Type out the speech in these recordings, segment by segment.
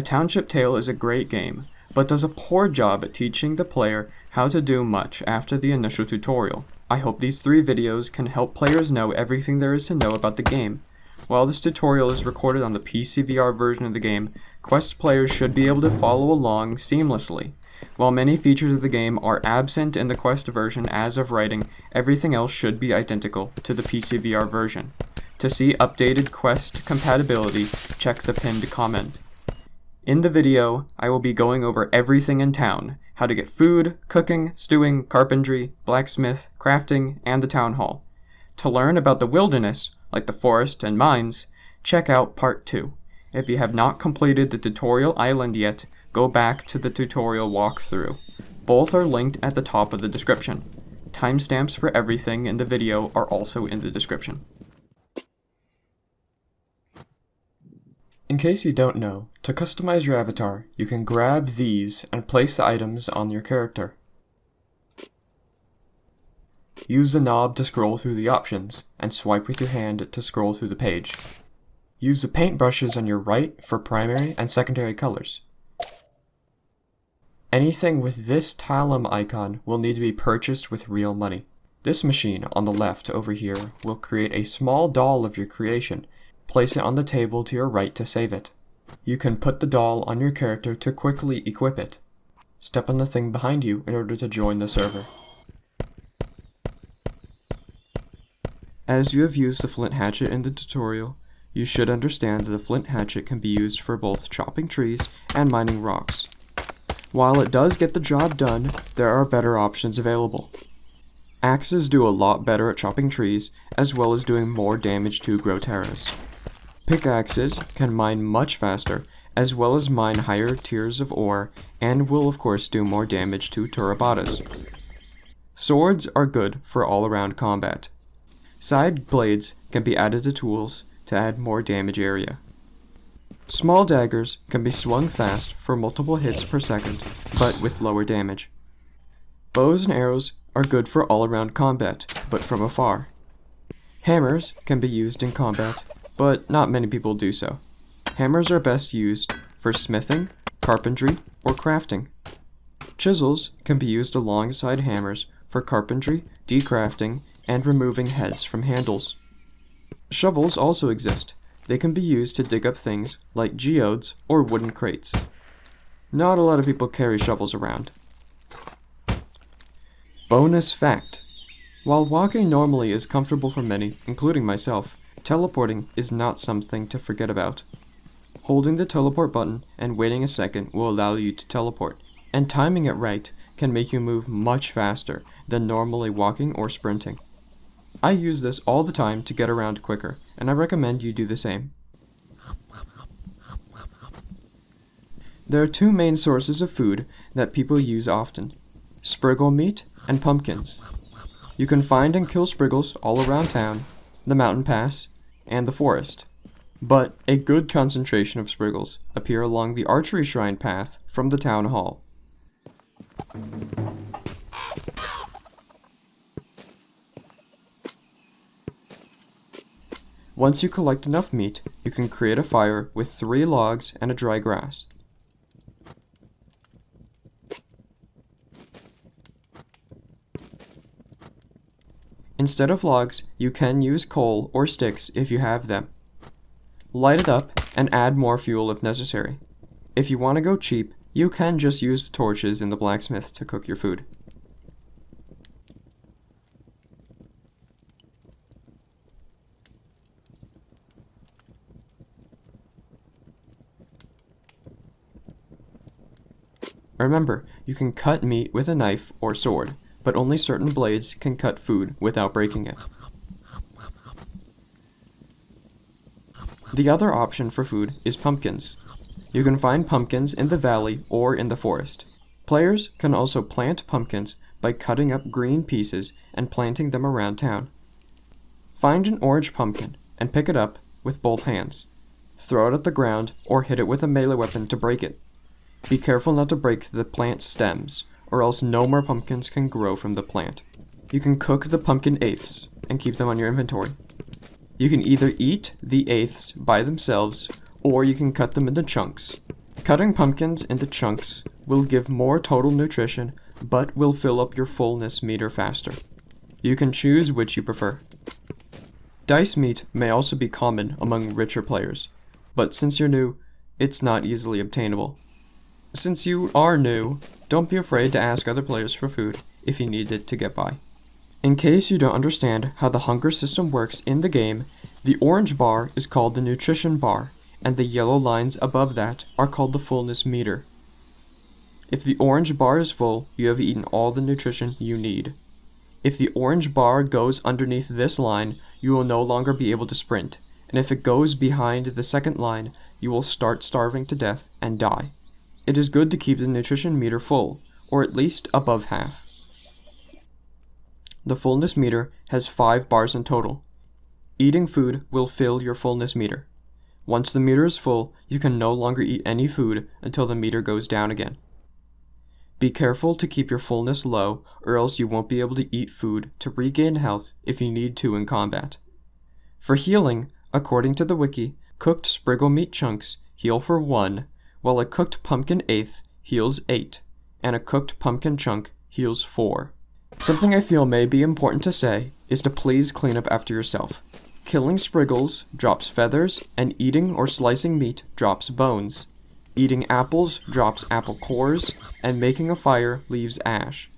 A Township Tale is a great game, but does a poor job at teaching the player how to do much after the initial tutorial. I hope these three videos can help players know everything there is to know about the game. While this tutorial is recorded on the PCVR version of the game, Quest players should be able to follow along seamlessly. While many features of the game are absent in the Quest version as of writing, everything else should be identical to the PCVR version. To see updated Quest compatibility, check the pinned comment. In the video, I will be going over everything in town, how to get food, cooking, stewing, carpentry, blacksmith, crafting, and the town hall. To learn about the wilderness, like the forest and mines, check out part 2. If you have not completed the tutorial island yet, go back to the tutorial walkthrough. Both are linked at the top of the description. Timestamps for everything in the video are also in the description. In case you don't know, to customize your avatar, you can grab these and place the items on your character. Use the knob to scroll through the options, and swipe with your hand to scroll through the page. Use the paintbrushes on your right for primary and secondary colors. Anything with this Talim icon will need to be purchased with real money. This machine on the left over here will create a small doll of your creation. Place it on the table to your right to save it. You can put the doll on your character to quickly equip it. Step on the thing behind you in order to join the server. As you have used the flint hatchet in the tutorial, you should understand that the flint hatchet can be used for both chopping trees and mining rocks. While it does get the job done, there are better options available. Axes do a lot better at chopping trees, as well as doing more damage to Goteras. Pickaxes can mine much faster, as well as mine higher tiers of ore, and will of course do more damage to Turabadas. Swords are good for all-around combat. Side blades can be added to tools to add more damage area. Small daggers can be swung fast for multiple hits per second, but with lower damage. Bows and arrows are good for all-around combat, but from afar. Hammers can be used in combat, but not many people do so. Hammers are best used for smithing, carpentry, or crafting. Chisels can be used alongside hammers for carpentry, decrafting, and removing heads from handles. Shovels also exist, they can be used to dig up things like geodes or wooden crates. Not a lot of people carry shovels around. Bonus fact. While walking normally is comfortable for many, including myself, teleporting is not something to forget about. Holding the teleport button and waiting a second will allow you to teleport, and timing it right can make you move much faster than normally walking or sprinting. I use this all the time to get around quicker, and I recommend you do the same. There are two main sources of food that people use often, spriggle meat and pumpkins. You can find and kill spriggles all around town, the mountain pass, and the forest. But a good concentration of spriggles appear along the archery shrine path from the town hall. Once you collect enough meat, you can create a fire with three logs and a dry grass. Instead of logs, you can use coal or sticks if you have them. Light it up and add more fuel if necessary. If you want to go cheap, you can just use torches in the blacksmith to cook your food. Remember, you can cut meat with a knife or sword, but only certain blades can cut food without breaking it. The other option for food is pumpkins. You can find pumpkins in the valley or in the forest. Players can also plant pumpkins by cutting up green pieces and planting them around town. Find an orange pumpkin and pick it up with both hands. Throw it at the ground or hit it with a melee weapon to break it. Be careful not to break the plant stems, or else no more pumpkins can grow from the plant. You can cook the pumpkin eighths and keep them on your inventory. You can either eat the eighths by themselves, or you can cut them into chunks. Cutting pumpkins into chunks will give more total nutrition, but will fill up your fullness meter faster. You can choose which you prefer. Dice meat may also be common among richer players, but since you're new, it's not easily obtainable. Since you are new, don't be afraid to ask other players for food if you need it to get by. In case you don't understand how the hunger system works in the game, the orange bar is called the nutrition bar, and the yellow lines above that are called the fullness meter. If the orange bar is full, you have eaten all the nutrition you need. If the orange bar goes underneath this line, you will no longer be able to sprint, and if it goes behind the second line, you will start starving to death and die. It is good to keep the nutrition meter full, or at least above half. The fullness meter has 5 bars in total. Eating food will fill your fullness meter. Once the meter is full, you can no longer eat any food until the meter goes down again. Be careful to keep your fullness low, or else you won't be able to eat food to regain health if you need to in combat. For healing, according to the wiki, cooked spriggle meat chunks heal for 1, while a cooked pumpkin eighth heals 8, and a cooked pumpkin chunk heals 4. Something I feel may be important to say is to please clean up after yourself. Killing spriggles drops feathers, and eating or slicing meat drops bones. Eating apples drops apple cores, and making a fire leaves ash.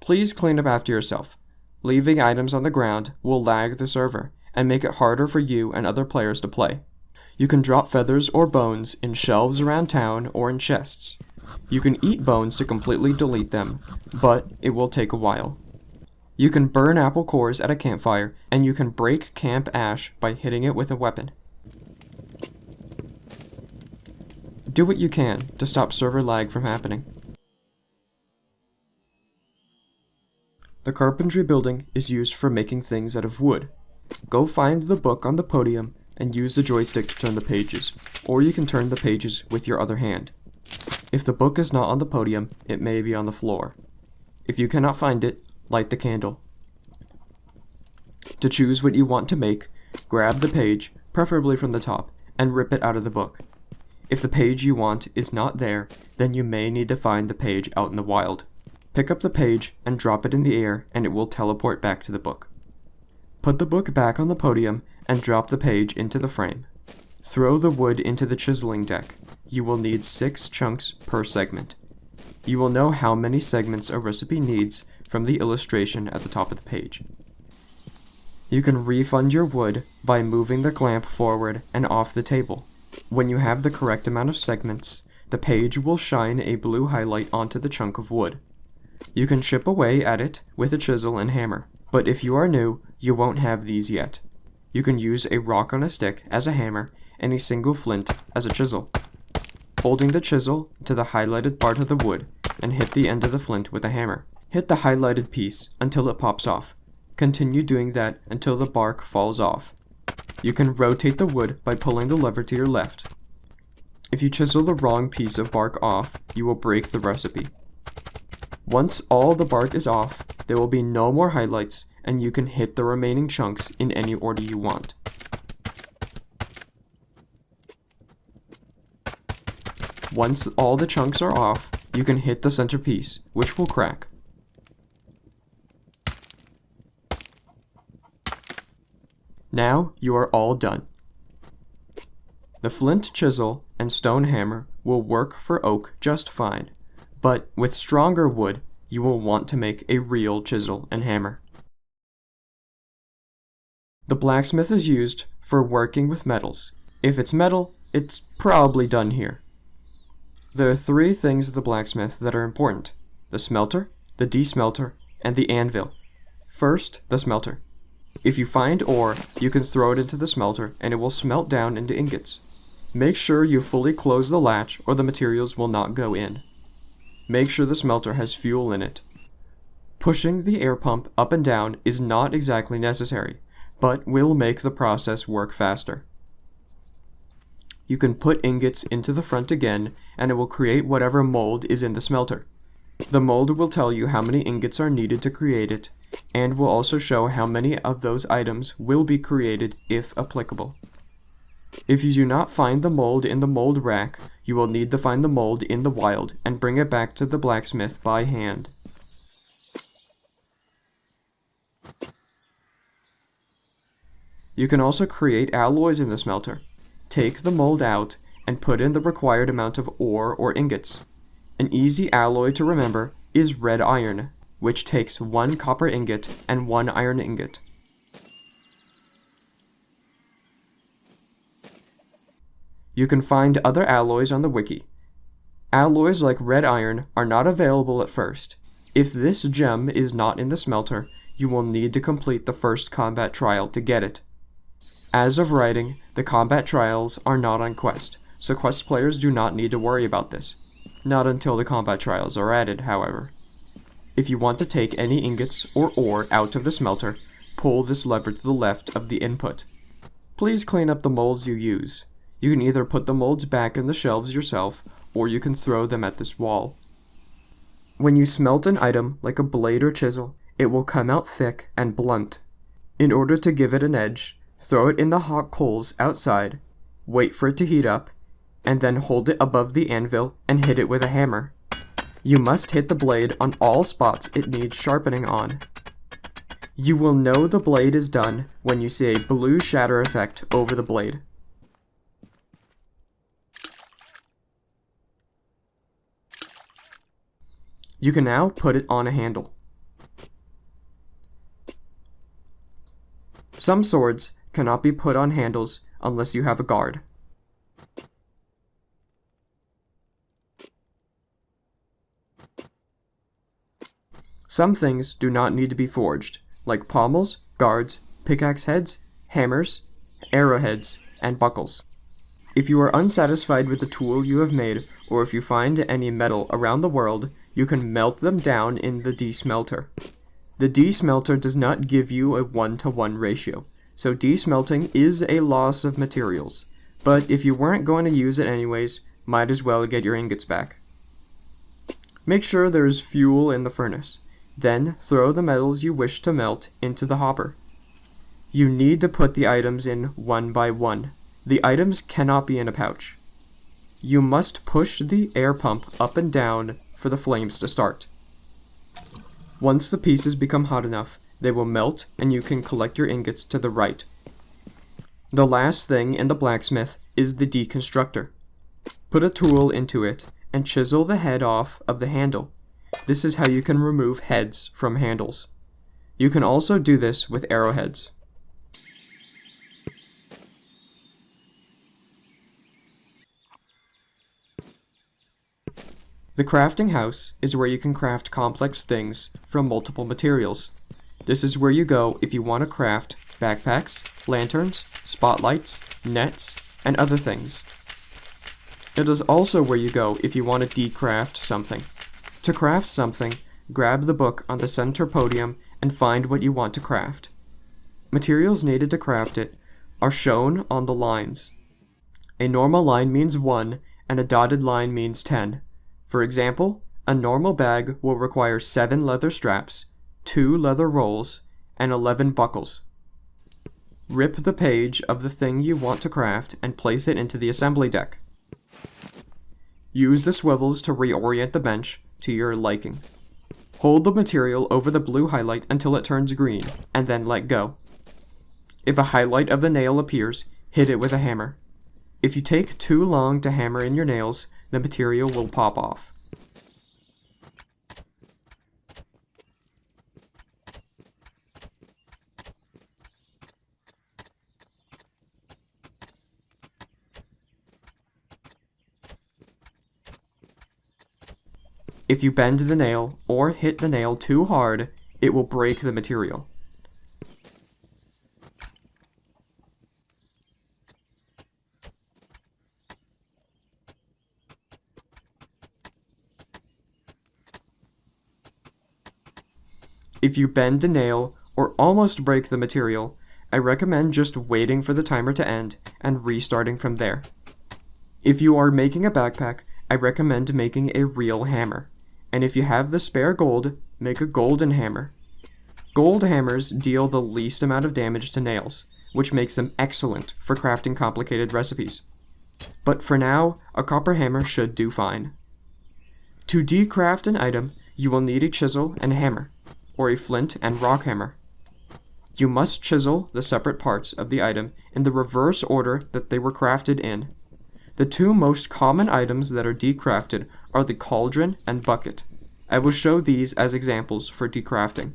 Please clean up after yourself. Leaving items on the ground will lag the server, and make it harder for you and other players to play. You can drop feathers or bones in shelves around town or in chests. You can eat bones to completely delete them, but it will take a while. You can burn apple cores at a campfire, and you can break camp ash by hitting it with a weapon. Do what you can to stop server lag from happening. The carpentry building is used for making things out of wood. Go find the book on the podium and use the joystick to turn the pages, or you can turn the pages with your other hand. If the book is not on the podium, it may be on the floor. If you cannot find it, light the candle. To choose what you want to make, grab the page, preferably from the top, and rip it out of the book. If the page you want is not there, then you may need to find the page out in the wild. Pick up the page and drop it in the air and it will teleport back to the book. Put the book back on the podium and drop the page into the frame. Throw the wood into the chiseling deck. You will need 6 chunks per segment. You will know how many segments a recipe needs from the illustration at the top of the page. You can refund your wood by moving the clamp forward and off the table. When you have the correct amount of segments, the page will shine a blue highlight onto the chunk of wood. You can chip away at it with a chisel and hammer, but if you are new, you won't have these yet. You can use a rock on a stick as a hammer and a single flint as a chisel. Holding the chisel to the highlighted part of the wood and hit the end of the flint with a hammer. Hit the highlighted piece until it pops off. Continue doing that until the bark falls off. You can rotate the wood by pulling the lever to your left. If you chisel the wrong piece of bark off, you will break the recipe. Once all the bark is off, there will be no more highlights and you can hit the remaining chunks in any order you want. Once all the chunks are off, you can hit the center piece, which will crack. Now you are all done. The flint chisel and stone hammer will work for oak just fine, but with stronger wood, you will want to make a real chisel and hammer. The blacksmith is used for working with metals. If it's metal, it's probably done here. There are three things of the blacksmith that are important. The smelter, the desmelter, and the anvil. First, the smelter. If you find ore, you can throw it into the smelter and it will smelt down into ingots. Make sure you fully close the latch or the materials will not go in. Make sure the smelter has fuel in it. Pushing the air pump up and down is not exactly necessary, but will make the process work faster. You can put ingots into the front again and it will create whatever mold is in the smelter. The mold will tell you how many ingots are needed to create it and will also show how many of those items will be created if applicable. If you do not find the mold in the mold rack, you will need to find the mold in the wild and bring it back to the blacksmith by hand. You can also create alloys in the smelter. Take the mold out and put in the required amount of ore or ingots. An easy alloy to remember is red iron, which takes one copper ingot and one iron ingot. You can find other alloys on the wiki. Alloys like red iron are not available at first. If this gem is not in the smelter, you will need to complete the first combat trial to get it. As of writing, the combat trials are not on Quest, so Quest players do not need to worry about this. Not until the combat trials are added, however. If you want to take any ingots or ore out of the smelter, pull this lever to the left of the input. Please clean up the molds you use. You can either put the molds back in the shelves yourself, or you can throw them at this wall. When you smelt an item, like a blade or chisel, it will come out thick and blunt. In order to give it an edge, throw it in the hot coals outside, wait for it to heat up, and then hold it above the anvil and hit it with a hammer. You must hit the blade on all spots it needs sharpening on. You will know the blade is done when you see a blue shatter effect over the blade. You can now put it on a handle. Some swords cannot be put on handles unless you have a guard. Some things do not need to be forged, like pommels, guards, pickaxe heads, hammers, arrowheads, and buckles. If you are unsatisfied with the tool you have made, or if you find any metal around the world, you can melt them down in the desmelter. The desmelter does not give you a one-to-one -one ratio, so desmelting is a loss of materials. But if you weren't going to use it anyways, might as well get your ingots back. Make sure there is fuel in the furnace. Then throw the metals you wish to melt into the hopper. You need to put the items in one by one. The items cannot be in a pouch. You must push the air pump up and down for the flames to start. Once the pieces become hot enough, they will melt and you can collect your ingots to the right. The last thing in the blacksmith is the deconstructor. Put a tool into it and chisel the head off of the handle. This is how you can remove heads from handles. You can also do this with arrowheads. The crafting house is where you can craft complex things from multiple materials. This is where you go if you want to craft backpacks, lanterns, spotlights, nets, and other things. It is also where you go if you want to decraft something. To craft something, grab the book on the center podium and find what you want to craft. Materials needed to craft it are shown on the lines. A normal line means 1 and a dotted line means 10. For example, a normal bag will require 7 leather straps, 2 leather rolls, and 11 buckles. Rip the page of the thing you want to craft and place it into the assembly deck. Use the swivels to reorient the bench to your liking. Hold the material over the blue highlight until it turns green, and then let go. If a highlight of the nail appears, hit it with a hammer. If you take too long to hammer in your nails, the material will pop off. If you bend the nail or hit the nail too hard, it will break the material. If you bend a nail or almost break the material, I recommend just waiting for the timer to end and restarting from there. If you are making a backpack, I recommend making a real hammer and if you have the spare gold, make a golden hammer. Gold hammers deal the least amount of damage to nails, which makes them excellent for crafting complicated recipes. But for now, a copper hammer should do fine. To decraft an item, you will need a chisel and hammer, or a flint and rock hammer. You must chisel the separate parts of the item in the reverse order that they were crafted in. The two most common items that are decrafted are the cauldron and bucket. I will show these as examples for decrafting.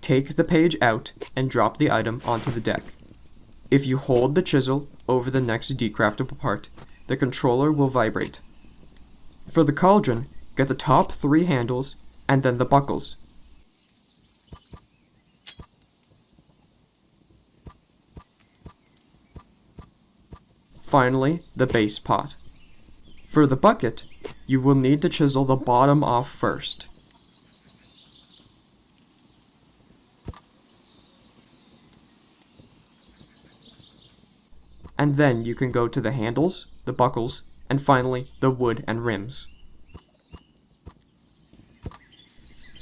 Take the page out and drop the item onto the deck. If you hold the chisel over the next decraftable part, the controller will vibrate. For the cauldron, get the top three handles and then the buckles. Finally, the base pot. For the bucket, you will need to chisel the bottom off first. And then you can go to the handles, the buckles, and finally the wood and rims.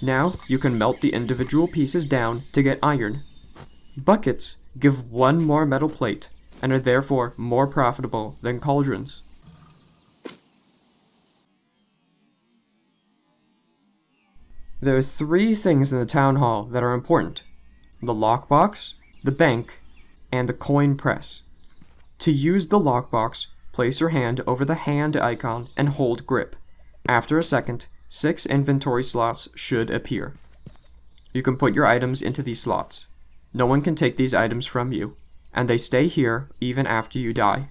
Now you can melt the individual pieces down to get iron. Buckets give one more metal plate and are therefore more profitable than cauldrons. There are three things in the town hall that are important. The lockbox, the bank, and the coin press. To use the lockbox, place your hand over the hand icon and hold grip. After a second, six inventory slots should appear. You can put your items into these slots. No one can take these items from you, and they stay here even after you die.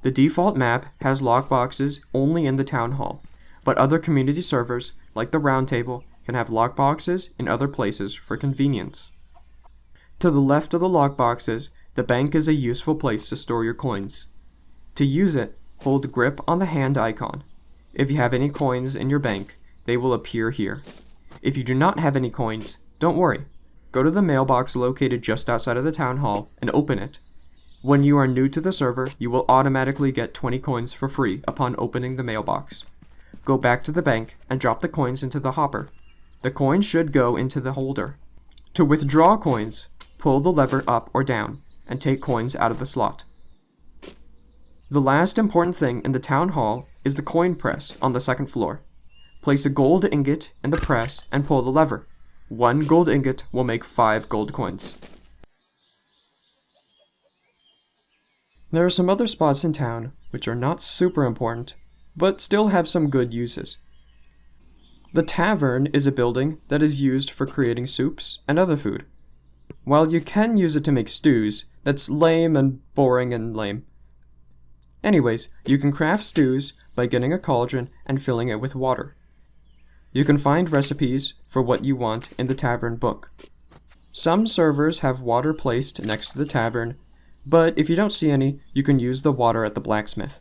The default map has lockboxes only in the town hall, but other community servers, like the Roundtable, can have lockboxes in other places for convenience. To the left of the lockboxes, the bank is a useful place to store your coins. To use it, hold grip on the hand icon. If you have any coins in your bank, they will appear here. If you do not have any coins, don't worry. Go to the mailbox located just outside of the town hall and open it. When you are new to the server, you will automatically get 20 coins for free upon opening the mailbox. Go back to the bank and drop the coins into the hopper. The coin should go into the holder. To withdraw coins, pull the lever up or down and take coins out of the slot. The last important thing in the town hall is the coin press on the second floor. Place a gold ingot in the press and pull the lever. One gold ingot will make five gold coins. There are some other spots in town which are not super important, but still have some good uses. The tavern is a building that is used for creating soups and other food. While you can use it to make stews, that's lame and boring and lame. Anyways, you can craft stews by getting a cauldron and filling it with water. You can find recipes for what you want in the tavern book. Some servers have water placed next to the tavern, but if you don't see any, you can use the water at the blacksmith.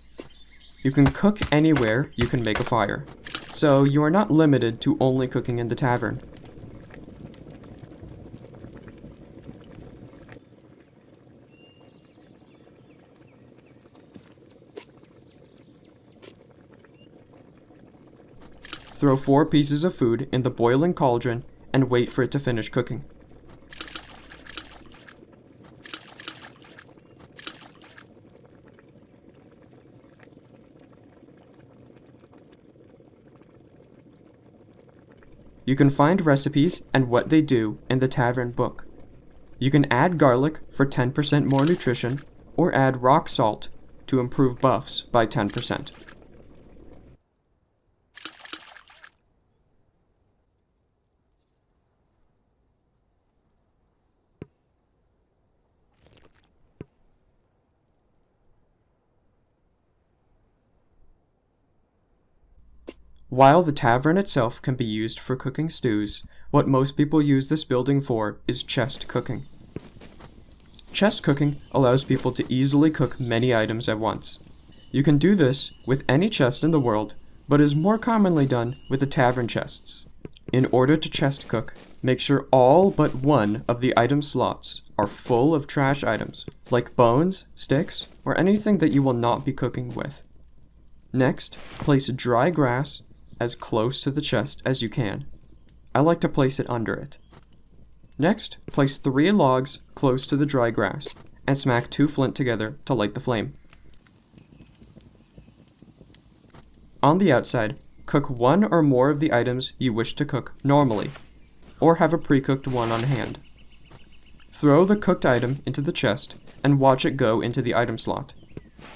You can cook anywhere you can make a fire, so you are not limited to only cooking in the tavern. Throw four pieces of food in the boiling cauldron and wait for it to finish cooking. You can find recipes and what they do in the tavern book. You can add garlic for 10% more nutrition, or add rock salt to improve buffs by 10%. While the tavern itself can be used for cooking stews, what most people use this building for is chest cooking. Chest cooking allows people to easily cook many items at once. You can do this with any chest in the world, but is more commonly done with the tavern chests. In order to chest cook, make sure all but one of the item slots are full of trash items, like bones, sticks, or anything that you will not be cooking with. Next, place dry grass as close to the chest as you can. I like to place it under it. Next, place three logs close to the dry grass, and smack two flint together to light the flame. On the outside, cook one or more of the items you wish to cook normally, or have a pre-cooked one on hand. Throw the cooked item into the chest and watch it go into the item slot.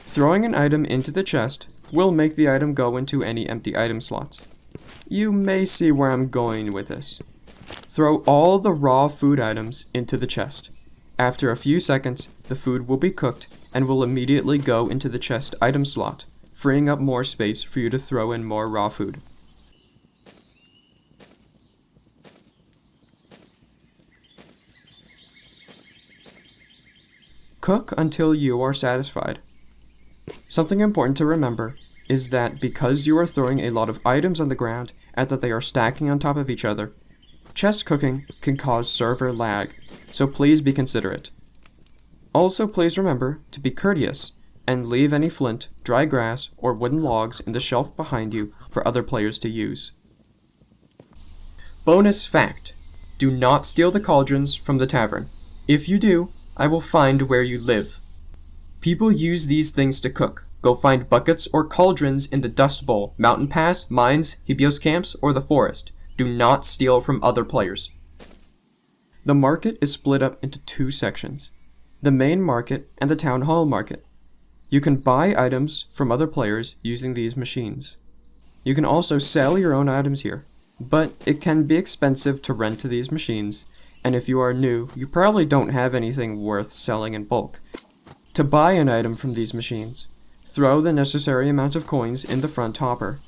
Throwing an item into the chest will make the item go into any empty item slots. You may see where I'm going with this. Throw all the raw food items into the chest. After a few seconds, the food will be cooked and will immediately go into the chest item slot, freeing up more space for you to throw in more raw food. Cook until you are satisfied. Something important to remember is that because you are throwing a lot of items on the ground and that they are stacking on top of each other, chest cooking can cause server lag, so please be considerate. Also, please remember to be courteous and leave any flint, dry grass, or wooden logs in the shelf behind you for other players to use. Bonus fact Do not steal the cauldrons from the tavern. If you do, I will find where you live. People use these things to cook. Go find buckets or cauldrons in the Dust Bowl, Mountain Pass, mines, Hebios camps, or the forest. Do not steal from other players. The market is split up into two sections. The main market and the town hall market. You can buy items from other players using these machines. You can also sell your own items here, but it can be expensive to rent to these machines, and if you are new, you probably don't have anything worth selling in bulk. To buy an item from these machines, throw the necessary amount of coins in the front hopper.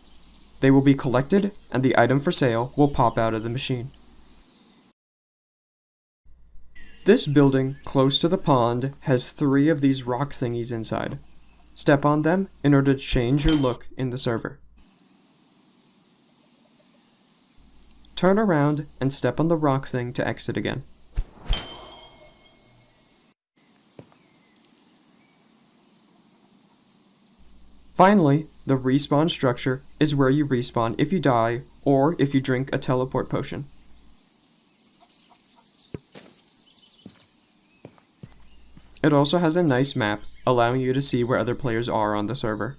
They will be collected, and the item for sale will pop out of the machine. This building, close to the pond, has three of these rock thingies inside. Step on them in order to change your look in the server. Turn around and step on the rock thing to exit again. Finally, the respawn structure is where you respawn if you die or if you drink a teleport potion. It also has a nice map, allowing you to see where other players are on the server.